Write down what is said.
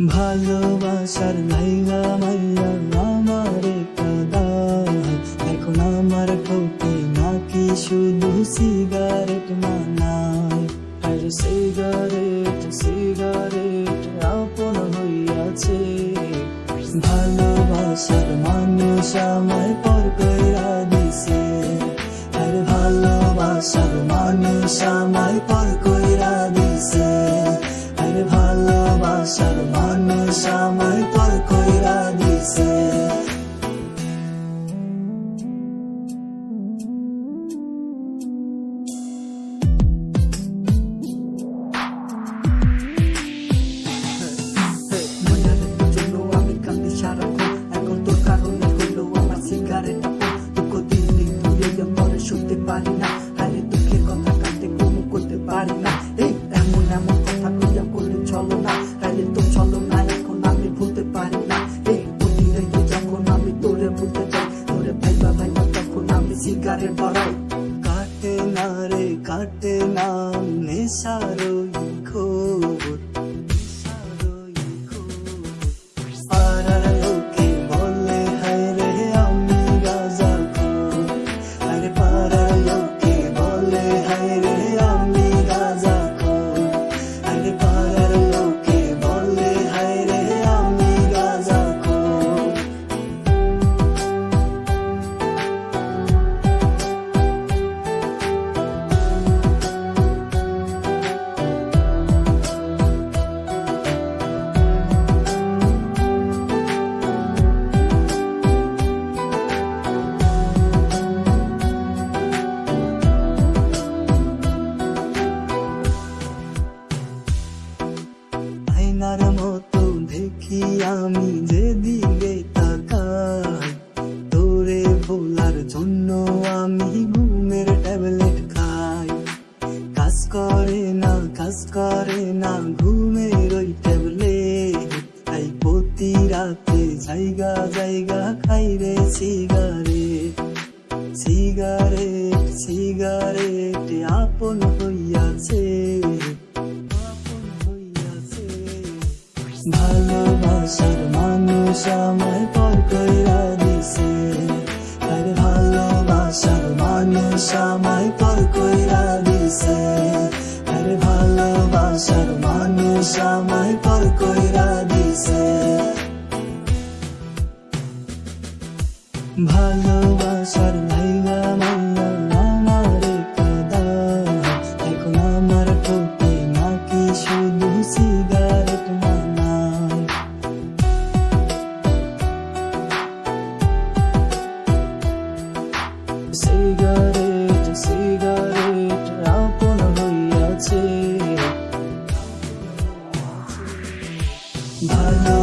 ভালোবাসার লাইগা মাইয়া আমার কাদায় এখন আমার ঠোঁটে নাকি শুধু সিগারেট মানায়। আর সিগারেট সিগারেট আপন হইয়াছে। ভালোবাসার মানুষ আমায় পর কইরা দিছে। আর ভালোবাসার মানুষ আমায় পর ভালোবাসার মানুষ আমায় পর কইরা দিছে পরে না আরে দুঃখের কথা কাঁদতে কোনো করতে পারি না এমন এমন রে কাটে না আয়নার মতো দেখি আমি যেদিকে তাকাই। তোরে ভোলার জন্য আমি ঘুমের ট্যাবলেট খাই। কাজ করে না, কাজ করে না, ঘুমের ওই ট্যাবলেট। তাই প্রতি রাতে জায়গা জায়গা খাই রে সিগারেট। সিগারেট সিগারেট, আপন হইয়াছে ভালোবাসার মানুষ আমায় পর কইরা দিছে। আর ভালোবাসার মানুষ আমায় পর কইরা দিছে। আর ভালোবাসার মানুষ আমায় পর কইরা দিছে ভালোবাসার Bye.